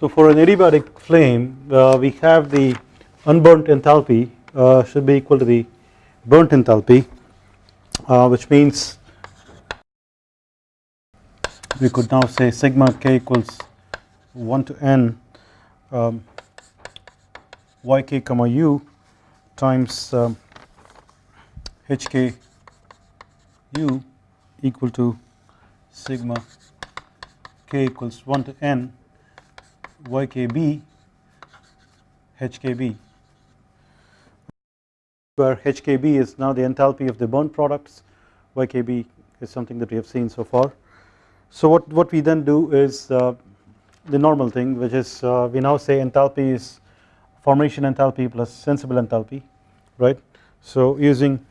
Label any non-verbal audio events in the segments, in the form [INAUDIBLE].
So for an adiabatic flame uh, we have the unburnt enthalpy uh, should be equal to the burnt enthalpy uh, which means we could now say sigma k equals 1 to n um, yk comma u times um, hk u equal to sigma k equals 1 to n ykb hkb where hkb is now the enthalpy of the bond products ykb is something that we have seen so far. So what, what we then do is uh, the normal thing which is uh, we now say enthalpy is formation enthalpy plus sensible enthalpy right. So using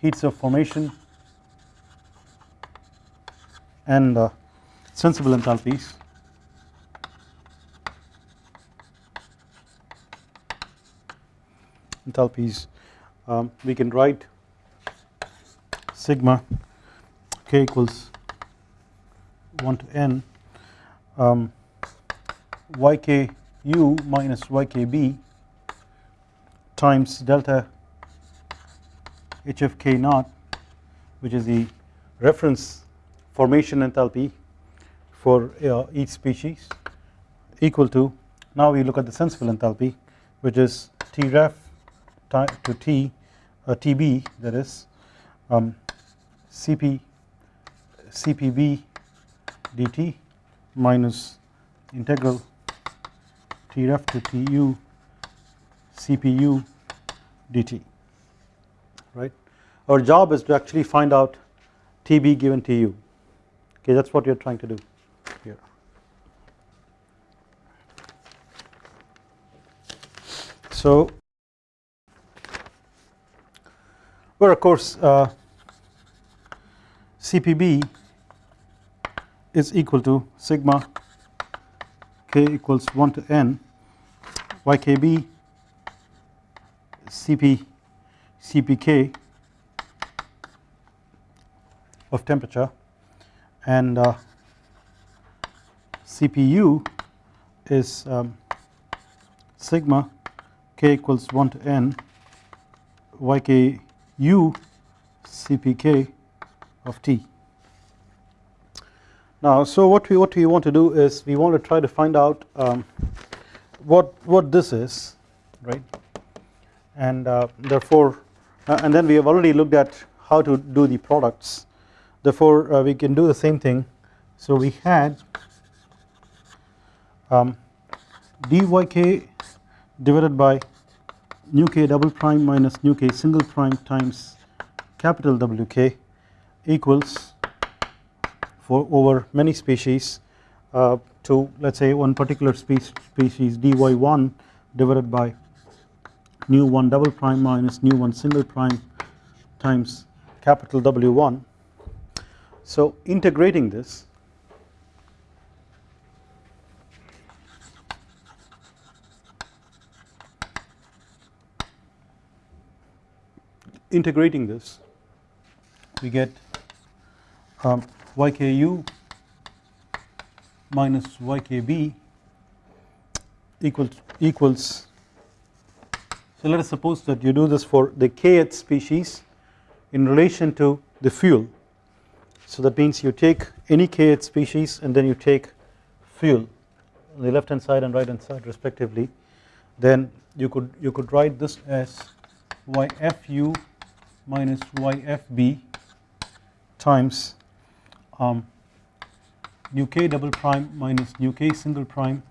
heats of formation and uh, sensible enthalpies enthalpies um, we can write sigma k equals 1 to n um, yku minus ykb times delta hfk naught which is the reference formation enthalpy for uh, each species equal to now we look at the sensible enthalpy which is T ref to T uh, TB that is um, CP CPB dt minus integral T ref to Tu CPU dt right. Our job is to actually find out TB given Tu okay that is what we are trying to do here. So where of course uh, CPB is equal to sigma k equals 1 to n. Ykb cp cpk of temperature. And uh, CPU is um, sigma k equals 1 to n yku cpk of t. Now so what we what we want to do is we want to try to find out um, what what this is right? And uh, therefore uh, and then we have already looked at how to do the products. Therefore uh, we can do the same thing. So we had um, dyk divided by nu k double prime minus nu k single prime times capital Wk equals for over many species uh, to let us say one particular species, species dy1 divided by nu 1 double prime minus nu 1 single prime times capital W1. So integrating this integrating this we get um, yku minus ykb equals equals so let us suppose that you do this for the kth species in relation to the fuel. So that means you take any kth species and then you take fuel on the left hand side and right hand side respectively. Then you could you could write this as yfu minus yfb times um, nu k double prime minus nu k single prime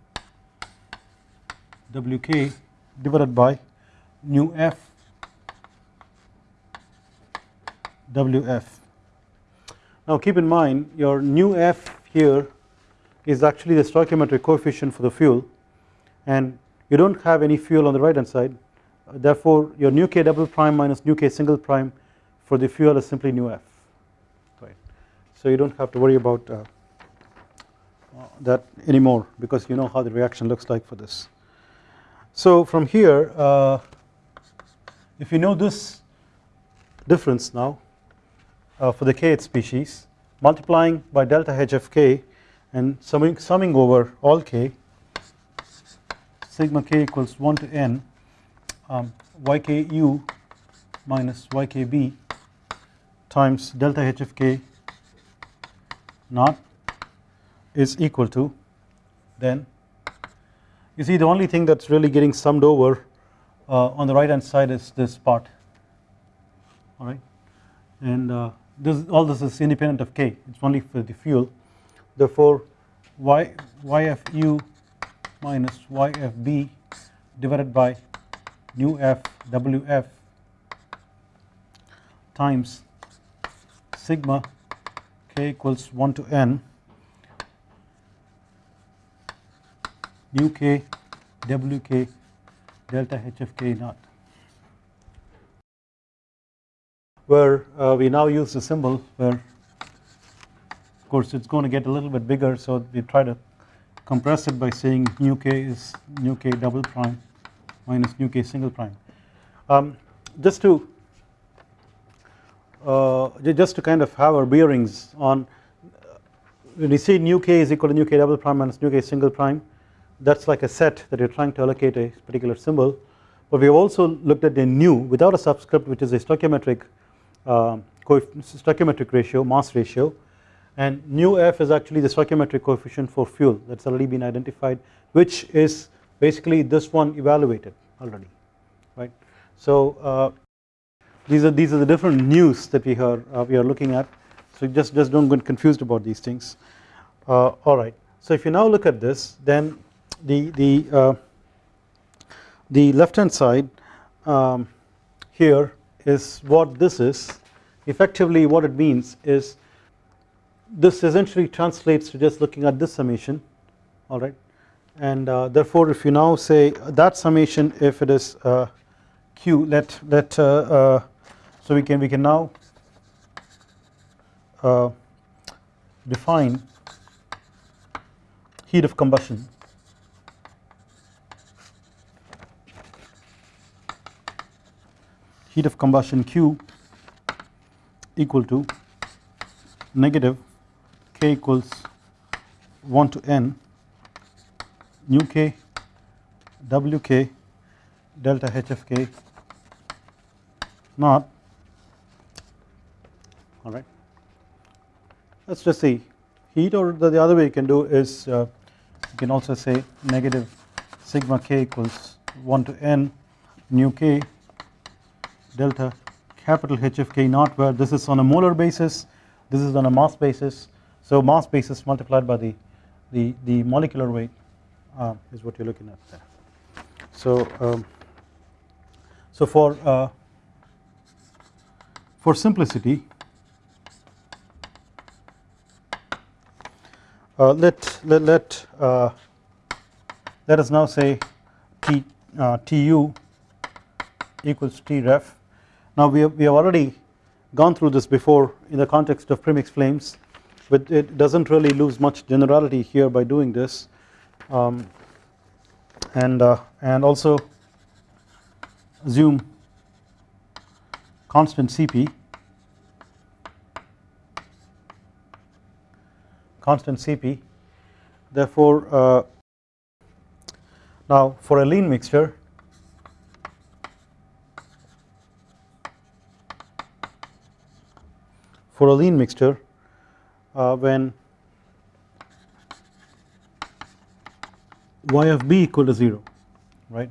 wk divided by nu f wf. Now keep in mind your nu f here is actually the stoichiometric coefficient for the fuel and you do not have any fuel on the right hand side therefore your nu k double prime minus nu k single prime for the fuel is simply nu f right. So you do not have to worry about uh, that anymore because you know how the reaction looks like for this. So from here uh, if you know this difference now uh, for the kth species multiplying by delta h of k and summing, summing over all k sigma k equals 1 to n um, yku minus ykb times delta h of k naught is equal to then you see the only thing that is really getting summed over uh, on the right hand side is this part. Alright and uh, this all this is independent of k. It is only for the fuel. Therefore y yfu minus yfb divided by nu f w f times sigma k equals 1 to n nu k wk delta h of k naught. Where uh, we now use the symbol where of course it's going to get a little bit bigger so we try to compress it by saying nu k is nu k double prime minus nu k single prime. Um, just to uh, just to kind of have our bearings on when we see nu k is equal to nu k double prime minus nu k single prime that is like a set that you are trying to allocate a particular symbol. But we have also looked at a nu without a subscript which is a stoichiometric uh, stoichiometric ratio mass ratio. And nu f is actually the stoichiometric coefficient for fuel that has already been identified which is basically this one evaluated already right. So uh, these are these are the different news that we are uh, we are looking at. So just just don't get confused about these things. Uh, alright. So if you now look at this then the the uh, the left hand side um, here is what this is. Effectively what it means is this essentially translates to just looking at this summation. Alright and uh, therefore if you now say that summation if it is uh, q let let uh, uh so we can we can now uh, define heat of combustion. Heat of combustion Q equal to negative K equals 1 to N nu K Wk delta H of K. Naught alright. Let us just see. Heat or the, the, other way you can do is uh, you can also say negative sigma k equals 1 to n nu k delta capital H of k naught where this is on a molar basis this is on a mass basis. So mass basis multiplied by the the, the molecular weight uh, is what you are looking at there. So um, so for uh, for simplicity uh, let let let, uh, let us now say T uh, Tu equals T ref now we have, we have already gone through this before in the context of premix flames but it does not really lose much generality here by doing this um, and uh, and also assume constant Cp constant Cp therefore uh, now for a lean mixture for a lean mixture uh, when y of b equal to 0 right?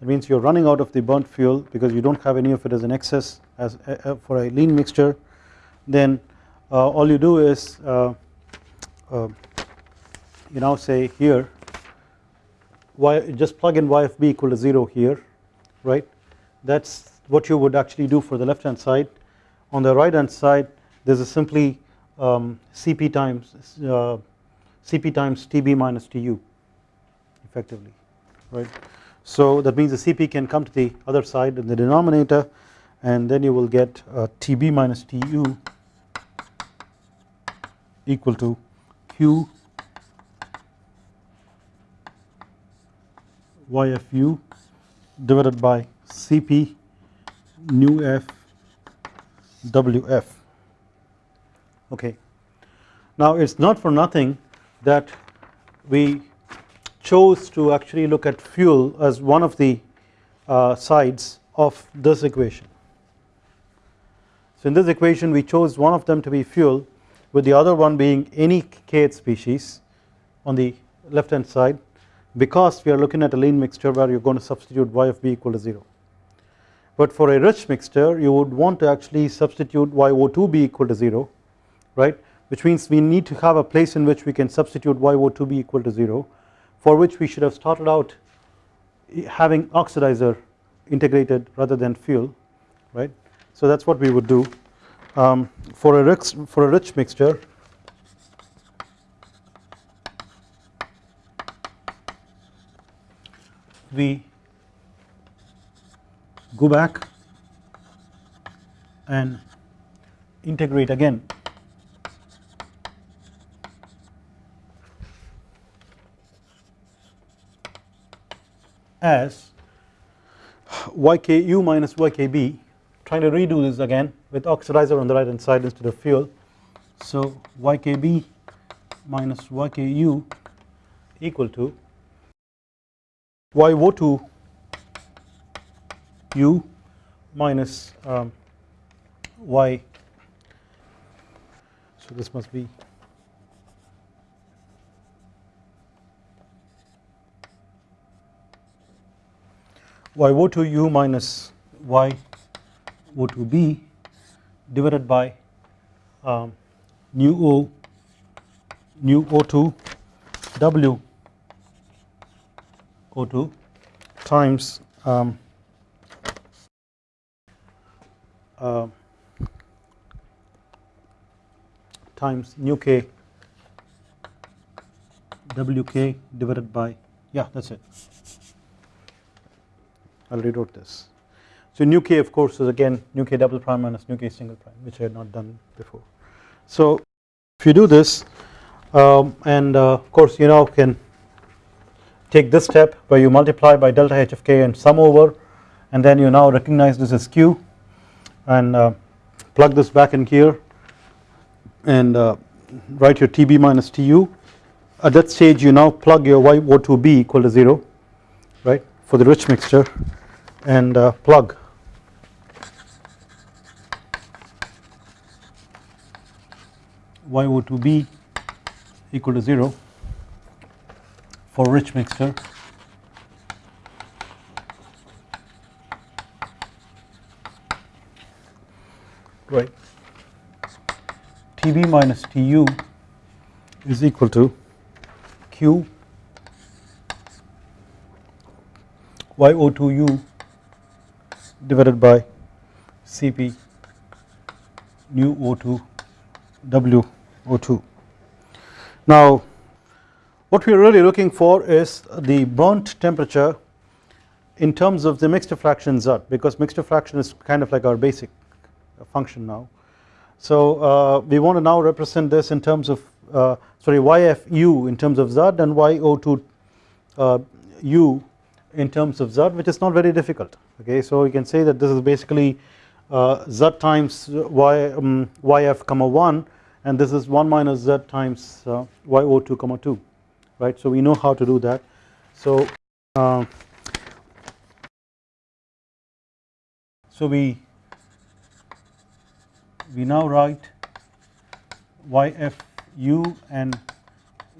That means you are running out of the burnt fuel because you do not have any of it as an excess as uh, uh for a lean mixture. Then uh, all you do is uh, uh, you now say here y just plug in y of b equal to 0 here right? That is what you would actually do for the left hand side. On the right hand side this is simply um, Cp times uh, Cp times Tb minus Tu effectively right. So that means the Cp can come to the other side in the denominator and then you will get uh, Tb minus Tu equal to Q YFU divided by Cp nu F WF okay. Now it is not for nothing that we chose to actually look at fuel as one of the uh, sides of this equation. So in this equation we chose one of them to be fuel with the other one being any kth species on the left hand side because we are looking at a lean mixture where you are going to substitute y of b equal to 0. But for a rich mixture you would want to actually substitute YO2b equal to 0 right which means we need to have a place in which we can substitute YO2b equal to 0 for which we should have started out having oxidizer integrated rather than fuel right. So that is what we would do um, for a rich for a rich mixture we go back and integrate again as yku minus ykb trying to redo this again with oxidizer on the right hand side instead of fuel. So ykb minus yku equal to YO2 u minus um, y. So this must be YO2 u minus y O2b divided by um, nu O nu O2 W O2 times um, uh, times nu k wk divided by yeah that is it I will rewrote this. So nu k of course is again nu k double prime minus nu k single prime which I had not done before. So if you do this um, and uh, of course you now can take this step where you multiply by delta h of k and sum over and then you now recognize this as q and uh, plug this back in here and uh, write your Tb minus Tu at that stage you now plug your YO2b equal to 0 right for the rich mixture and uh, plug. YO2b equal to 0 for rich mixture. Right. Tb minus Tu is equal to Q YO2U divided by Cp nu O2 W O2. Now what we are really looking for is the burnt temperature in terms of the mixture fraction Z because mixture fraction is kind of like our basic function now. So uh, we want to now represent this in terms of uh, sorry YFU in terms of Z and YO2 uh, U in terms of Z which is not very difficult. Okay so you can say that this is basically uh, Z times Y um, YF comma 1 and this is 1 minus Z times uh, YO2 comma 2 right? So we know how to do that. So uh, so we we now write YFU and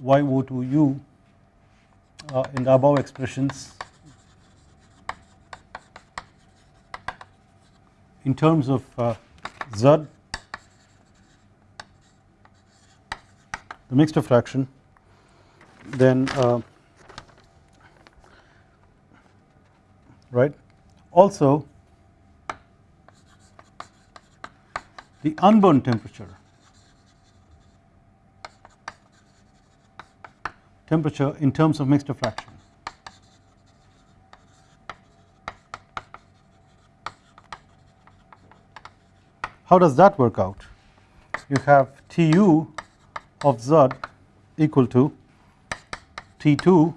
YO2U uh, in the above expressions in terms of uh, Z the mixture fraction then uh, right? Also the unburnt temperature. Temperature in terms of mixture fraction How does that work out? You have Tu of Z equal to T2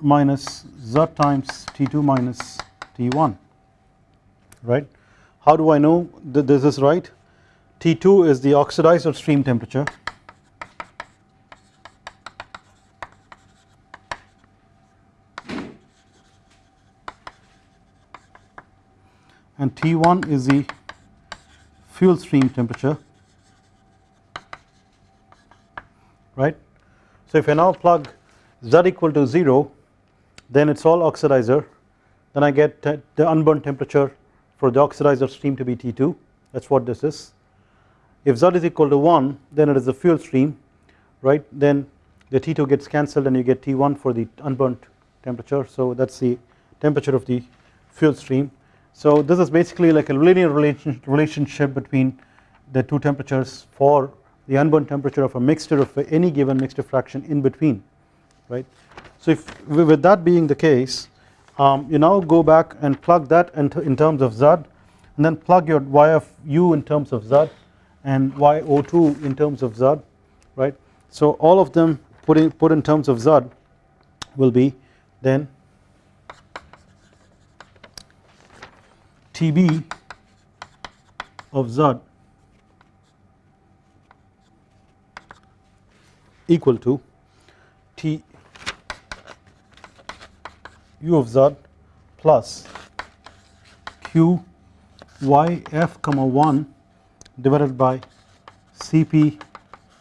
minus Z times T2 minus T1 right. How do I know that this is right? T2 is the oxidizer stream temperature and T1 is the fuel stream temperature right. So if I now plug Z equal to 0 then it is all oxidizer then I get the unburned temperature for the oxidizer stream to be T2 that is what this is. If Z is equal to 1 then it is the fuel stream right then the T2 gets cancelled and you get T1 for the unburnt temperature so that is the temperature of the fuel stream. So this is basically like a linear relationship between the two temperatures for the unburnt temperature of a mixture of any given mixture fraction in between right. So if with that being the case um, you now go back and plug that into in terms of Z and then plug your y of u in terms of Z and YO2 in terms of Z right. So all of them put in, put in terms of Z will be then TB of Z equal to T u of z plus q y f comma 1 divided by Cp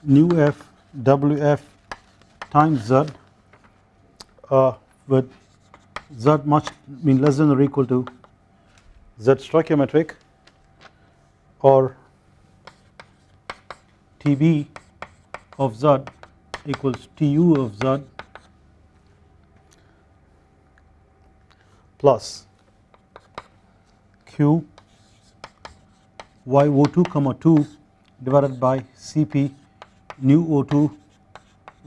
nu F WF times z uh, with z much mean less than or equal to z stoichiometric or Tb of z equals Tu of z plus Q YO2 comma 2 divided by Cp nu O2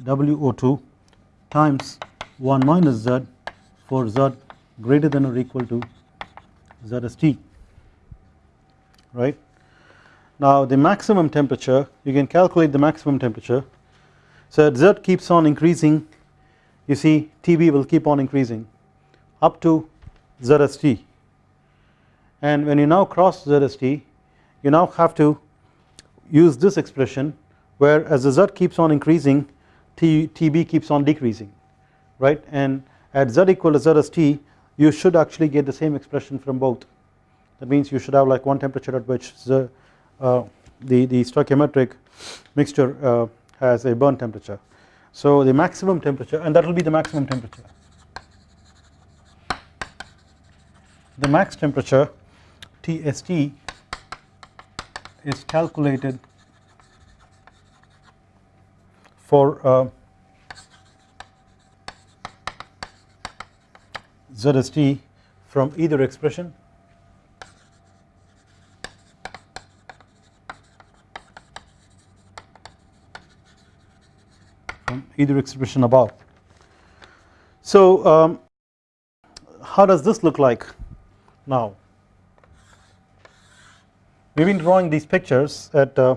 WO2 times 1 minus Z for Z greater than or equal to ZST right. Now the maximum temperature you can calculate the maximum temperature. So as Z keeps on increasing. You see TB will keep on increasing up to ZST. And when you now cross ZST you now have to use this expression where as the Z keeps on increasing T, TB keeps on decreasing. Right? And at Z equal to ZST you should actually get the same expression from both. That means you should have like one temperature at which the, uh, the, the stoichiometric mixture uh, has a burn temperature. So the maximum temperature and that will be the maximum temperature. The max temperature TST is calculated for uh, ZST from either expression. From either expression above. So um, how does this look like now? We have been drawing these pictures at uh,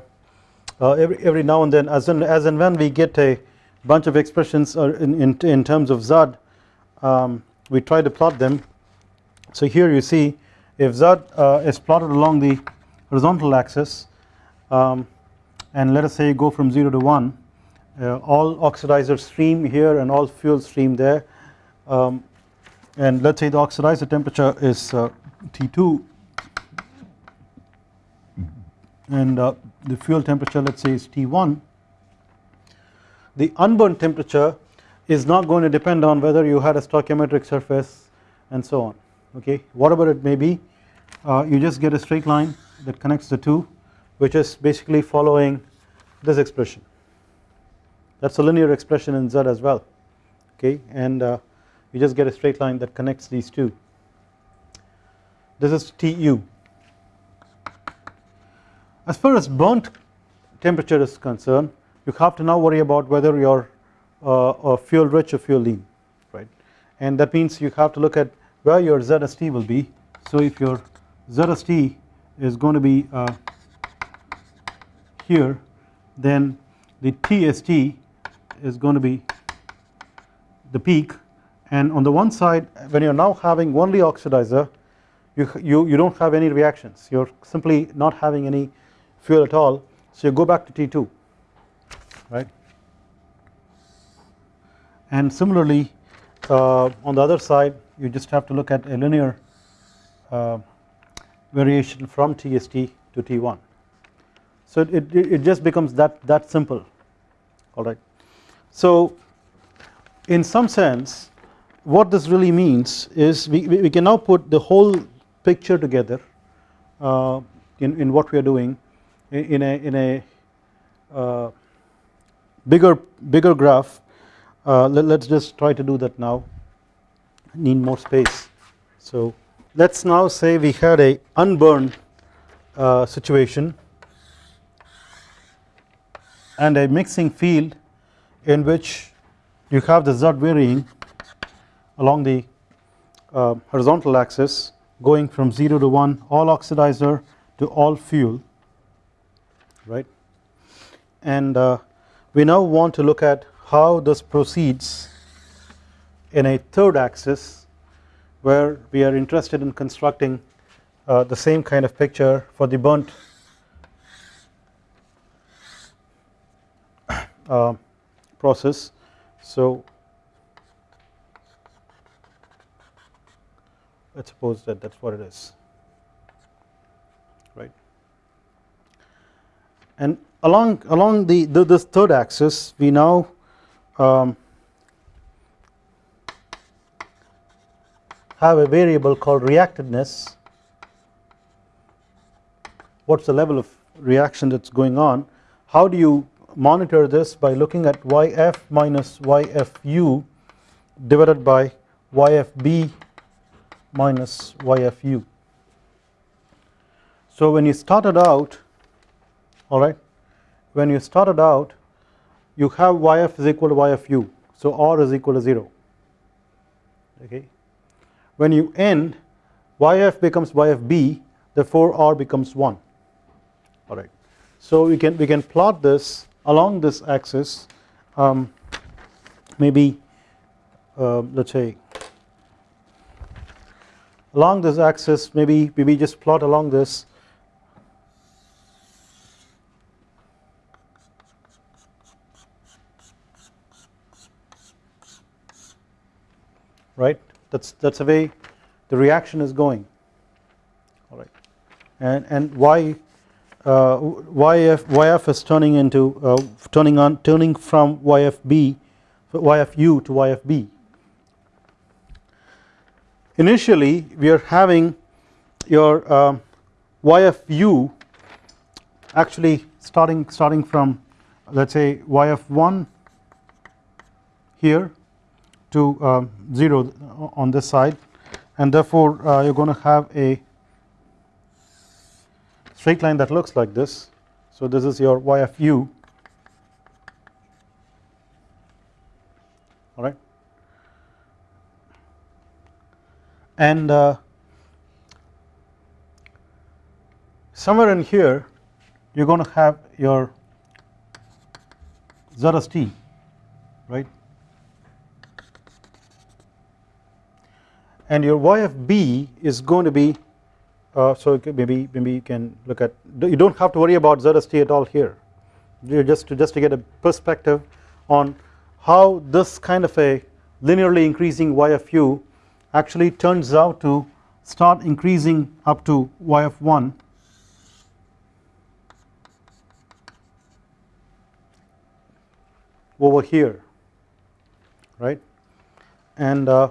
uh, every, every now and then. As, in, as and when we get a bunch of expressions in, in, in terms of Z um, we try to plot them. So here you see if Z uh, is plotted along the horizontal axis um, and let us say go from 0 to 1 uh, all oxidizer stream here and all fuel stream there um, and let us say the oxidizer temperature is uh, T2 and uh, the fuel temperature let us say is T1 the unburned temperature is not going to depend on whether you had a stoichiometric surface and so on okay? Whatever it may be uh, you just get a straight line that connects the two which is basically following this expression. That is a linear expression in Z as well okay? And uh, you just get a straight line that connects these two. This is Tu as far as burnt temperature is concerned you have to now worry about whether you uh, fuel rich or fuel lean right? And that means you have to look at where your ZST will be. So if your ZST is going to be uh, here then the TST is going to be the peak. And on the one side when you are now having only oxidizer you, you, you do not have any reactions. You are simply not having any fuel at all. So you go back to T2 right and similarly uh, on the other side you just have to look at a linear uh, variation from TST to T1 so it, it, it just becomes that that simple alright. So in some sense what this really means is we, we can now put the whole picture together uh, in, in what we are doing in a, in a uh, bigger bigger graph uh, let, us just try to do that now. Need more space. So let us now say we had a unburned uh, situation and a mixing field in which you have the Z varying along the uh, horizontal axis going from 0 to 1 all oxidizer to all fuel right? And uh, we now want to look at how this proceeds in a third axis where we are interested in constructing uh, the same kind of picture for the burnt [COUGHS] uh, process. So let us suppose that that is what it is right? And along along the, the this third axis we now um, have a variable called reactedness what is the level of reaction that is going on how do you monitor this by looking at yf minus yfu divided by yfb minus yfu. So when you started out alright when you started out you have yf is equal to yfu so r is equal to 0 okay. When you end yf becomes yfb therefore r becomes 1 alright. So we can we can plot this along this axis. Um, maybe uh, let us say along this axis maybe maybe just plot along this right? That's that's the way the reaction is going. All right. And and why uh, YF YF is turning into uh, turning on turning from YFB YFU to YFB initially we are having your uh, YFU actually starting starting from let us say YF1 here to um, 0 on this side. And therefore uh, you are going to have a straight line that looks like this. So this is your YFU all right. And uh, somewhere in here you are going to have your ZST right and your y of b is going to be uh, so maybe maybe you can look at you do not have to worry about ZST at all here. You just to just to get a perspective on how this kind of a linearly increasing y of u actually turns out to start increasing up to y of 1 over here right? And uh,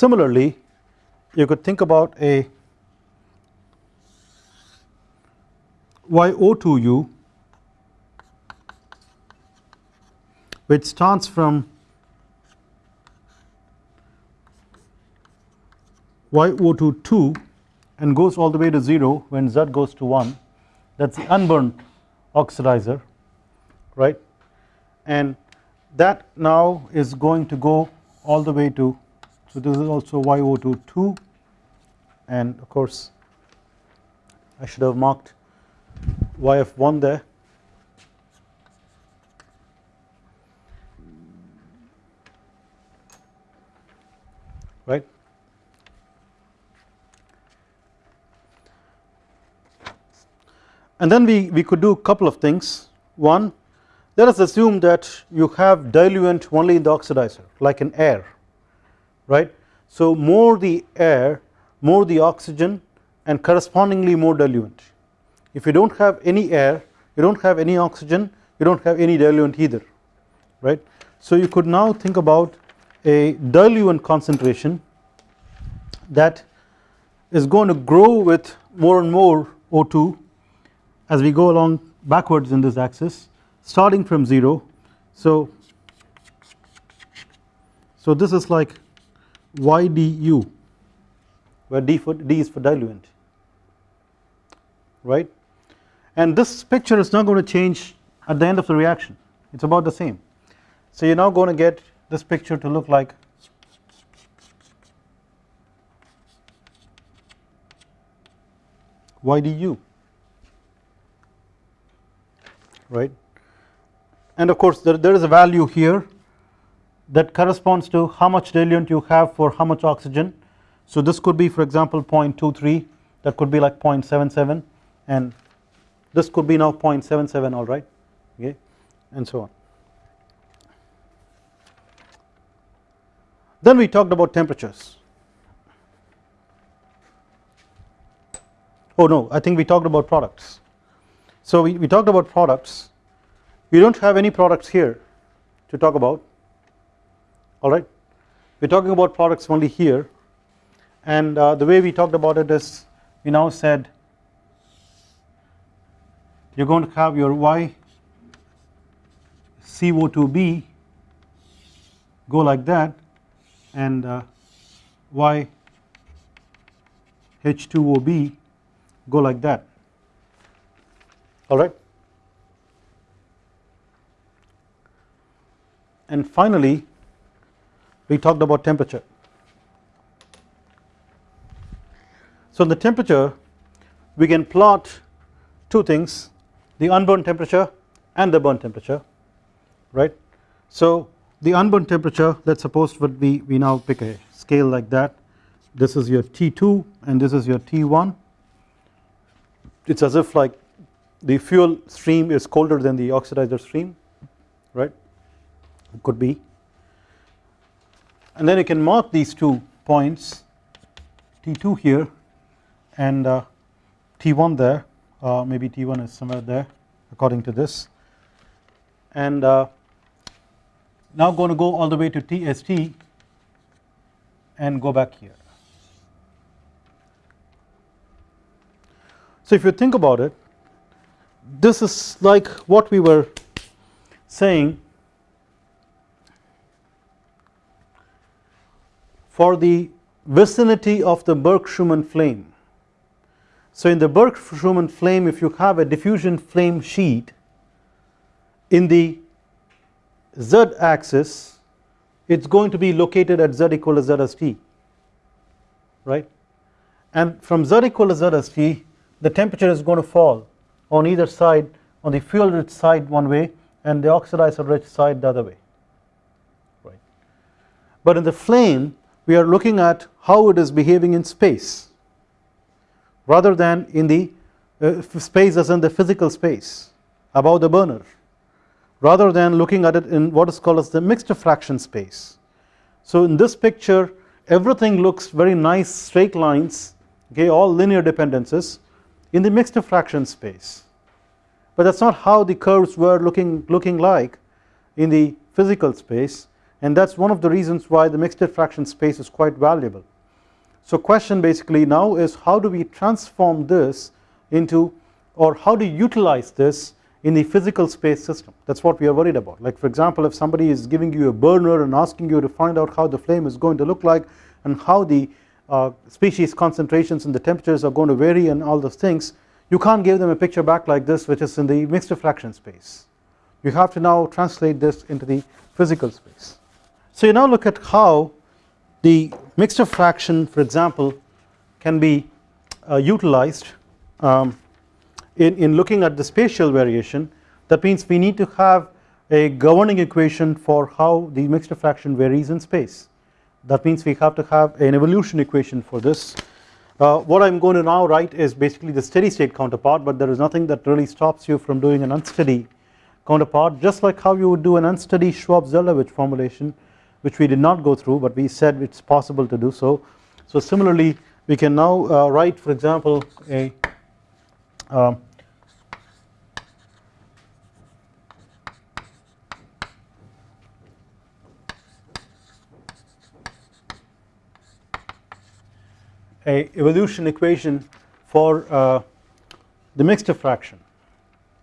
similarly you could think about a YO2U which starts from YO2 2 and goes all the way to 0 when Z goes to 1 that is the unburnt oxidizer right? And that now is going to go all the way to so this is also YO2 2 and of course I should have marked YF1 there. Right? And then we, we could do a couple of things. One let us assume that you have diluent only in the oxidizer like in air right. So more the air more the oxygen and correspondingly more diluent. If you do not have any air you do not have any oxygen you do not have any diluent either right. So you could now think about a diluent concentration that is going to grow with more and more O2 as we go along backwards in this axis starting from 0 so so this is like YDU where D, for, D is for diluent. Right? And this picture is not going to change at the end of the reaction. It is about the same. So you are now going to get this picture to look like YDU right? And of course there, there is a value here that corresponds to how much diluent you have for how much oxygen so this could be for example 0.23 that could be like 0.77 and this could be now 0.77 alright okay and so on. Then we talked about temperatures. Oh no I think we talked about products. So we, we talked about products we do not have any products here to talk about alright we are talking about products only here. And uh, the way we talked about it is we now said you are going to have your Y CO2b go like that and uh, Y H2OB go like that. Alright. And finally we talked about temperature. So in the temperature we can plot two things the unburned temperature and the burnt temperature right. So the unburned temperature let us suppose would be we now pick a scale like that this is your T2 and this is your T1 it is as if like the fuel stream is colder than the oxidizer stream right could be and then you can mark these two points T2 here and uh, T1 there uh, maybe T1 is somewhere there according to this and uh, now going to go all the way to TST and go back here. So if you think about it this is like what we were saying for the vicinity of the Burke-Schumann flame. So in the Burke-Schumann flame if you have a diffusion flame sheet in the z axis it is going to be located at z equal to z as t right and from z equal to z as t the temperature is going to fall on either side on the fuel rich side one way and the oxidizer rich side the other way right. But in the flame we are looking at how it is behaving in space rather than in the uh, space as in the physical space above the burner rather than looking at it in what is called as the mixed fraction space. So in this picture everything looks very nice straight lines okay all linear dependencies in the mixed fraction space but that is not how the curves were looking looking like in the physical space and that is one of the reasons why the mixture fraction space is quite valuable. So question basically now is how do we transform this into or how do you utilize this in the physical space system that is what we are worried about like for example if somebody is giving you a burner and asking you to find out how the flame is going to look like and how the uh, species concentrations and the temperatures are going to vary and all those things you can't give them a picture back like this which is in the mixture fraction space you have to now translate this into the physical space. So you now look at how the mixture fraction for example can be uh, utilized um, in, in looking at the spatial variation. That means we need to have a governing equation for how the mixture fraction varies in space. That means we have to have an evolution equation for this. Uh, what I am going to now write is basically the steady state counterpart but there is nothing that really stops you from doing an unsteady counterpart. Just like how you would do an unsteady Shvab-Zeldovich formulation which we did not go through but we said it's possible to do so. So similarly we can now uh, write for example a um, a evolution equation for uh, the mixture fraction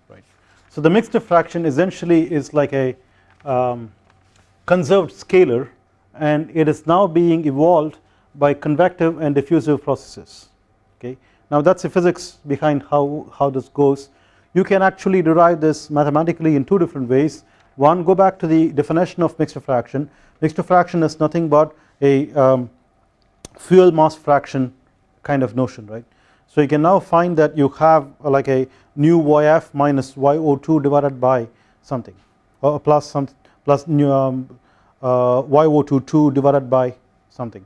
right. So the mixture fraction essentially is like a um, conserved scalar and it is now being evolved by convective and diffusive processes okay. Now that is the physics behind how, how this goes you can actually derive this mathematically in two different ways one go back to the definition of mixture fraction mixture fraction is nothing but a um, fuel mass fraction kind of notion right. So you can now find that you have like a nu YF minus YO2 divided by something or plus some plus um, uh, YO2 2 divided by something.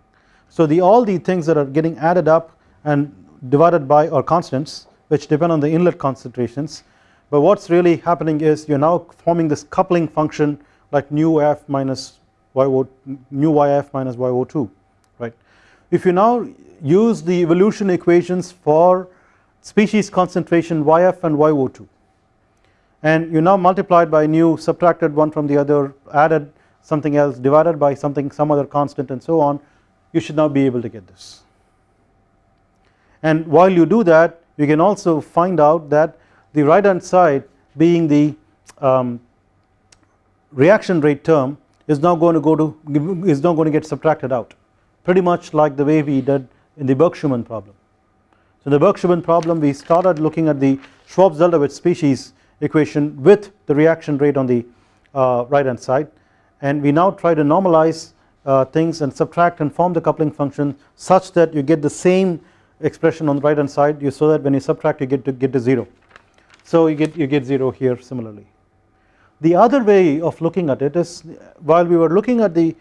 So the all the things that are getting added up and divided by are constants which depend on the inlet concentrations but what's really happening is you're now forming this coupling function like nu F minus YO nu YF minus YO2 right. If you now use the evolution equations for species concentration YF and YO2 and you now multiplied by nu subtracted one from the other added something else divided by something some other constant and so on. You should now be able to get this. And while you do that you can also find out that the right hand side being the um, reaction rate term is now going to go to is now going to get subtracted out. Pretty much like the way we did in the Burke-Schumann problem. So in the Burke-Schumann problem we started looking at the Shvab-Zeldovich species equation with the reaction rate on the uh, right hand side and we now try to normalize uh, things and subtract and form the coupling function such that you get the same expression on the right hand side you so that when you subtract you get to get to 0. So you get you get 0 here similarly. The other way of looking at it is while we were looking at the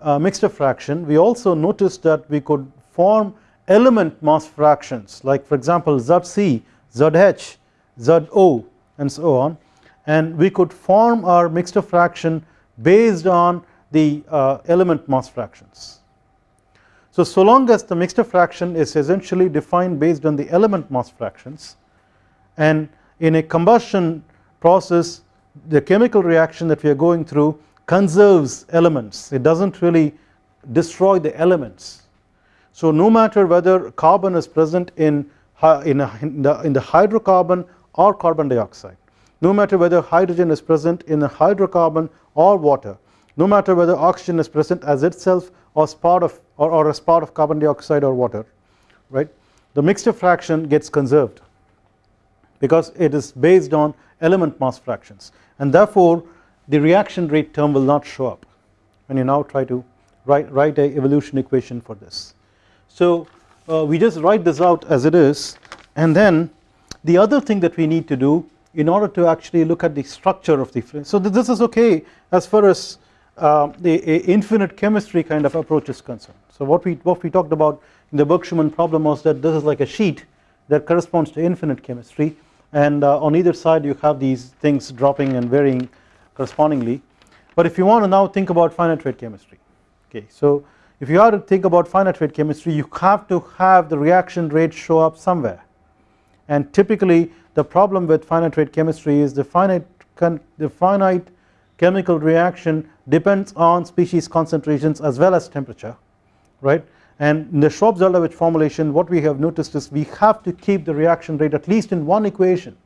uh, mixture fraction we also noticed that we could form element mass fractions like for example ZC, ZH, ZO and so on. And we could form our mixture fraction based on the uh, element mass fractions. So, so long as the mixture fraction is essentially defined based on the element mass fractions and in a combustion process the chemical reaction that we are going through conserves elements. It does not really destroy the elements. So no matter whether carbon is present in, in, a, in, the, in the hydrocarbon or carbon dioxide, no matter whether hydrogen is present in a hydrocarbon or water, no matter whether oxygen is present as itself or as part of or, or as part of carbon dioxide or water, right, the mixture fraction gets conserved because it is based on element mass fractions. And therefore the reaction rate term will not show up. When you now try to write, write a evolution equation for this. So uh, we just write this out as it is and then the other thing that we need to do in order to actually look at the structure of the so this is okay as far as uh, the infinite chemistry kind of approach is concerned. So what we what we talked about in the Burke-Schumann problem was that this is like a sheet that corresponds to infinite chemistry and uh, on either side you have these things dropping and varying correspondingly but if you want to now think about finite rate chemistry okay so if you are to think about finite rate chemistry you have to have the reaction rate show up somewhere and typically the problem with finite rate chemistry is the finite the finite chemical reaction depends on species concentrations as well as temperature right? And in the Shvab-Zeldovich formulation what we have noticed is we have to keep the reaction rate at least in one equation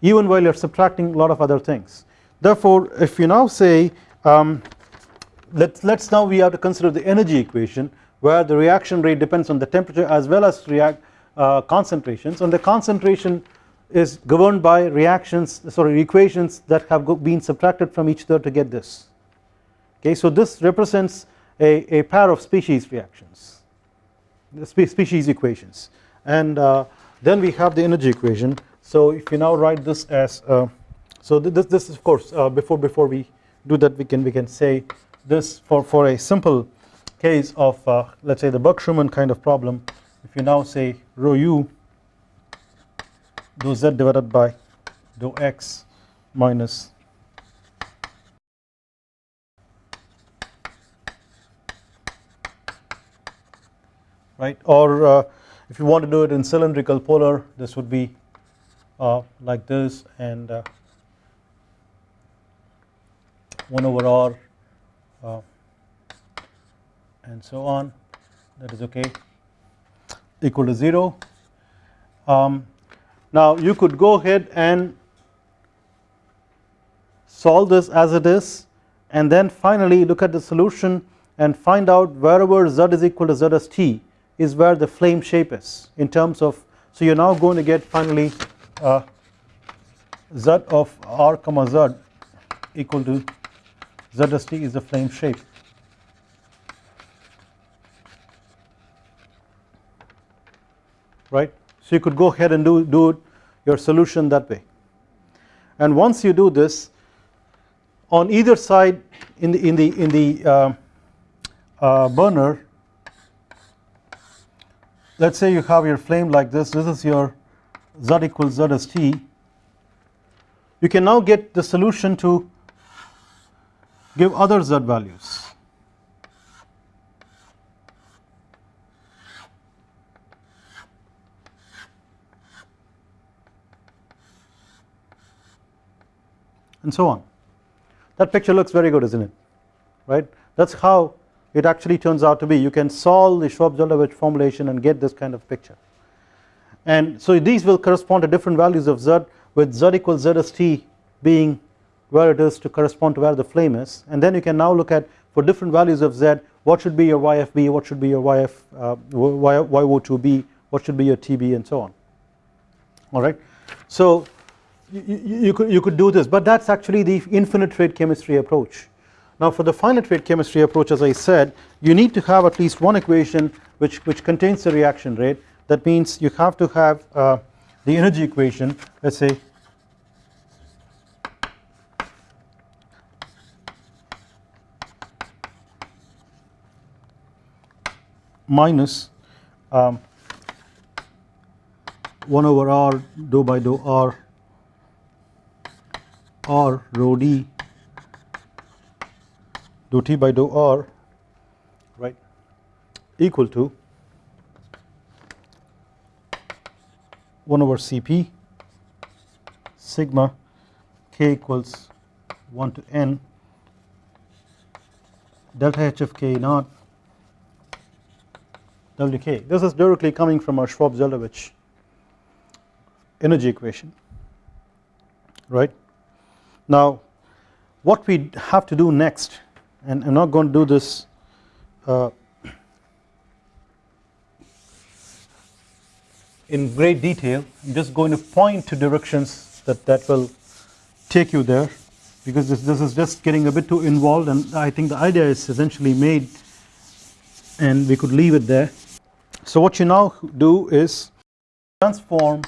even while you are subtracting a lot of other things. Therefore if you now say um, let us let's now we have to consider the energy equation where the reaction rate depends on the temperature as well as react uh, concentrations. And the concentration is governed by reactions sorry equations that have been subtracted from each other to get this. Okay so this represents a, a pair of species reactions spe species equations. And uh, then we have the energy equation. So if you now write this as uh, so this this is of course uh, before before we do that we can we can say this for, for a simple case of uh, let us say the Burke-Schumann kind of problem. If you now say rho u dou z divided by dou x minus right? Or uh, if you want to do it in cylindrical polar this would be uh, like this and uh, 1 over r uh, and so on. That is okay equal to 0. Um, now you could go ahead and solve this as it is and then finally look at the solution and find out wherever z is equal to z as t is where the flame shape is in terms of so you are now going to get finally uh, z of r comma z equal to z as t is the flame shape right? So you could go ahead and do, do your solution that way. And once you do this on either side in the in the in the uh, uh, burner let us say you have your flame like this this is your z equals z as t you can now get the solution to give other z values and so on. That picture looks very good isn't it? Right? That is how it actually turns out to be. You can solve the Shvab-Zeldovich formulation and get this kind of picture. And so these will correspond to different values of Z with Z equals Z as T being where it is to correspond to where the flame is. And then you can now look at for different values of Z what should be your YFB what should be your YF uh, YO2B what should be your TB and so on. Alright so you, you, could, you could do this but that is actually the infinite rate chemistry approach. Now for the finite rate chemistry approach as I said you need to have at least one equation which, which contains the reaction rate that means you have to have uh, the energy equation let us say minus um, 1 over r dou by dou r or rho d dou t by dou r right equal to 1 over Cp sigma k equals 1 to n delta H of k naught Wk. This is directly coming from our Shvab-Zeldovich energy equation right. Now what we have to do next and I am not going to do this uh, in great detail I am just going to point to directions that, that will take you there because this, this is just getting a bit too involved and I think the idea is essentially made and we could leave it there. So what you now do is transform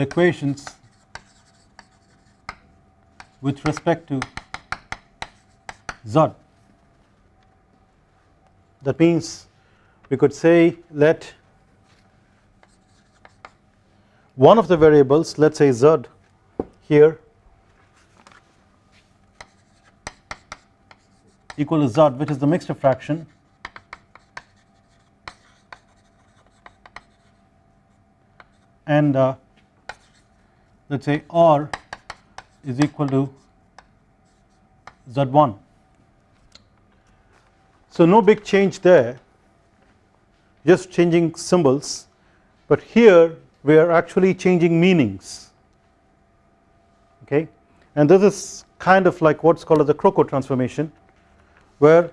the equations with respect to z. That means we could say let one of the variables let us say z here equal to z which is the mixture fraction and uh, let us say R is equal to Z1. So no big change there just changing symbols but here we are actually changing meanings okay and this is kind of like what is called as the Crocco transformation where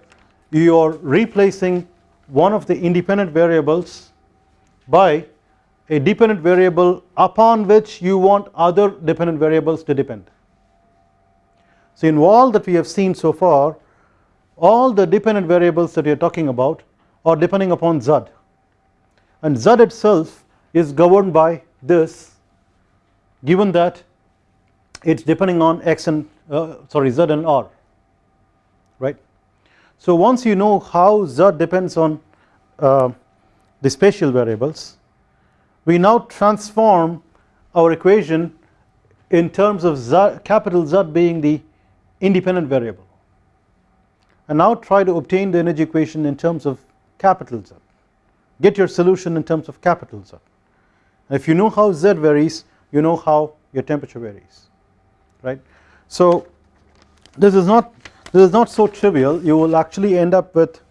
you are replacing one of the independent variables by a dependent variable upon which you want other dependent variables to depend. So in all that we have seen so far all the dependent variables that we are talking about are depending upon z and z itself is governed by this given that it is depending on x and uh, sorry z and r right. So once you know how z depends on uh, the spatial variables we now transform our equation in terms of z, capital Z being the independent variable. And now try to obtain the energy equation in terms of capital Z. Get your solution in terms of capital Z. If you know how Z varies you know how your temperature varies right? So this is not this is not so trivial. You will actually end up with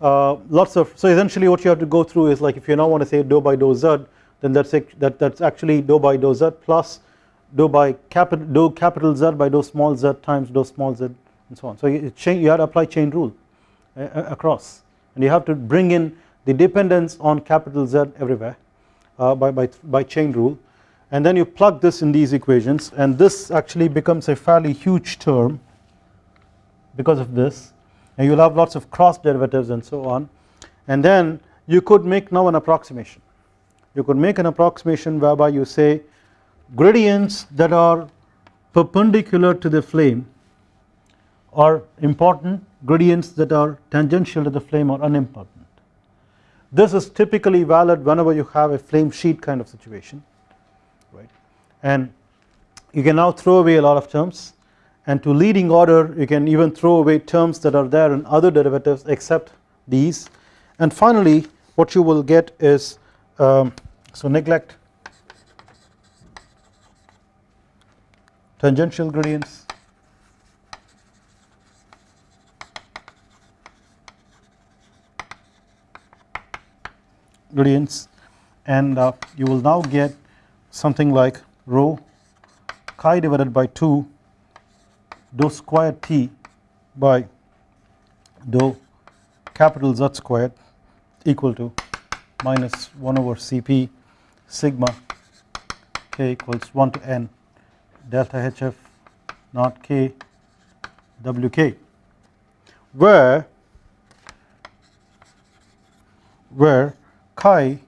uh, lots of so essentially what you have to go through is like if you now want to say dou by dou z then that's that that's actually dou by dou z plus dou by capital dou capital Z by dou small z times dou small z and so on. So you, you have to apply chain rule uh, across. And you have to bring in the dependence on capital Z everywhere uh, by, by, by chain rule. And then you plug this in these equations. And this actually becomes a fairly huge term because of this. And you will have lots of cross derivatives and so on. And then you could make now an approximation you could make an approximation whereby you say gradients that are perpendicular to the flame are important gradients that are tangential to the flame are unimportant. This is typically valid whenever you have a flame sheet kind of situation right? And you can now throw away a lot of terms and to leading order you can even throw away terms that are there in other derivatives except these. And finally what you will get is um, so neglect. Tangential gradients. Gradients. And uh, you will now get something like rho chi divided by 2 dou square T by dou capital Z squared equal to minus 1 over Cp sigma k equals 1 to n delta HF not k Wk where where chi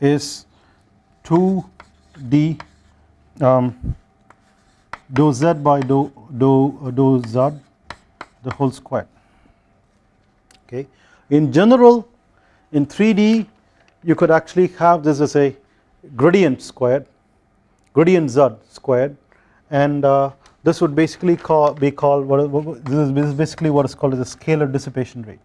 is 2 d um, dou z by dou, dou, dou z the whole square okay. In general in 3D you could actually have this as a gradient squared gradient z squared and uh, this would basically call, be called what, this is basically what is called as a scalar dissipation rate.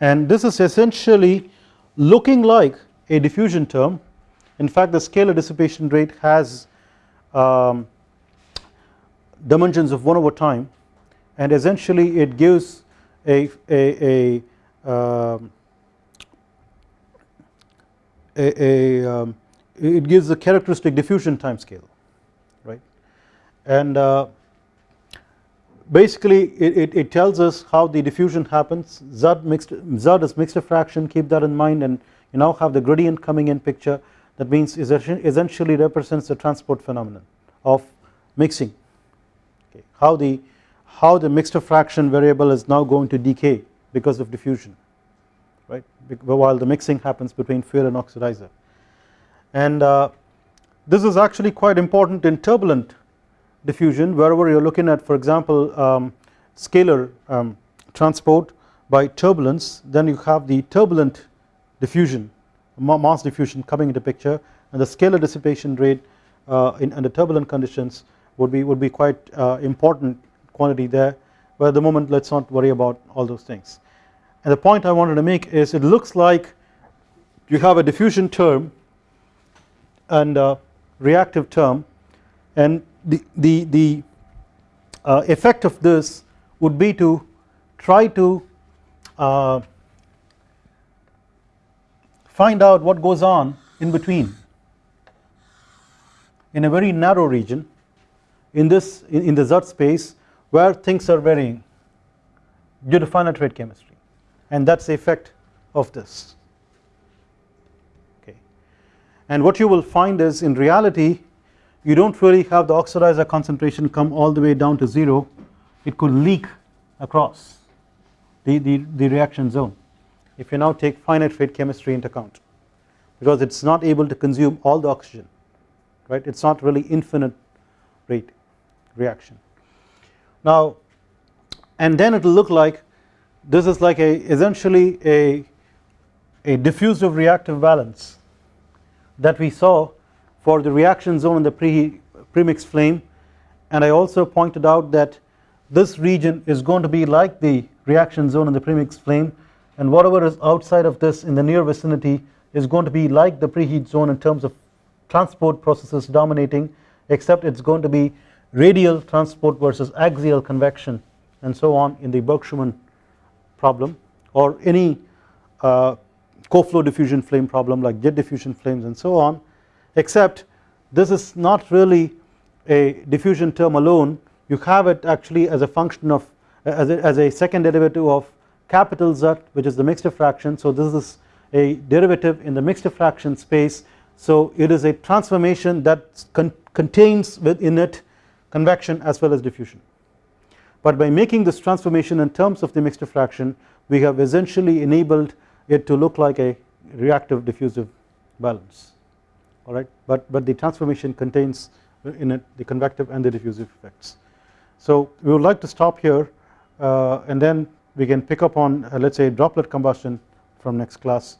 And this is essentially looking like a diffusion term. In fact the scalar dissipation rate has um, dimensions of 1 over time and essentially it gives a, a, a, um, a, a um, it gives a characteristic diffusion time scale right? And uh, basically it, it, it, tells us how the diffusion happens. Z mixed Z is mixed fraction keep that in mind and you now have the gradient coming in picture. That means essentially represents the transport phenomenon of mixing how the how the mixed fraction variable is now going to decay because of diffusion right? While the mixing happens between fuel and oxidizer. And uh, this is actually quite important in turbulent diffusion wherever you are looking at for example um, scalar um, transport by turbulence then you have the turbulent diffusion mass diffusion coming into picture and the scalar dissipation rate uh, in under turbulent conditions would be would be quite uh, important quantity there. But at the moment let us not worry about all those things. And the point I wanted to make is it looks like you have a diffusion term and a reactive term. And the, the, the uh, effect of this would be to try to uh, find out what goes on in between in a very narrow region in this in, in the Z space where things are varying due to finite rate chemistry. And that is the effect of this. Okay. And what you will find is in reality you do not really have the oxidizer concentration come all the way down to 0 it could leak across the, the, the reaction zone if you now take finite rate chemistry into account. Because it is not able to consume all the oxygen right? It is not really infinite rate reaction. Now and then it will look like this is like a essentially a, a diffusive reactive balance that we saw for the reaction zone in the pre premixed flame and I also pointed out that this region is going to be like the reaction zone in the premixed flame and whatever is outside of this in the near vicinity is going to be like the preheat zone in terms of transport processes dominating except it is going to be radial transport versus axial convection and so on in the Burke-Schumann problem or any uh, co-flow diffusion flame problem like jet diffusion flames and so on except this is not really a diffusion term alone. You have it actually as a function of as a, as a second derivative of capital Z which is the mixture fraction. So this is a derivative in the mixture fraction space. So it is a transformation that con contains within it convection as well as diffusion but by making this transformation in terms of the mixture fraction we have essentially enabled it to look like a reactive diffusive balance alright but, but the transformation contains in it the convective and the diffusive effects. So we would like to stop here uh, and then we can pick up on uh, let us say droplet combustion from next class.